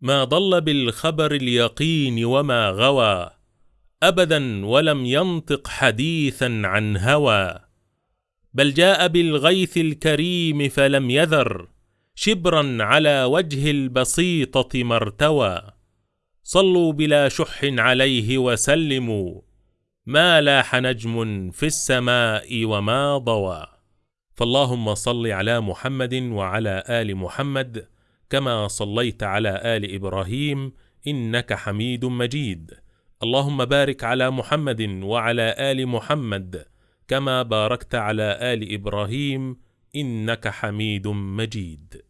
ما ضل بالخبر اليقين وما غوى ابدا ولم ينطق حديثا عن هوى. بل جاء بالغيث الكريم فلم يذر شبرا على وجه البسيطة ما ارتوى. صلوا بلا شح عليه وسلموا ما لاح نجم في السماء وما ضوى. فاللهم صل على محمد وعلى آل محمد كما صليت على آل إبراهيم إنك حميد مجيد. اللهم بارك على محمد وعلى آل محمد كما باركت على آل إبراهيم إنك حميد مجيد.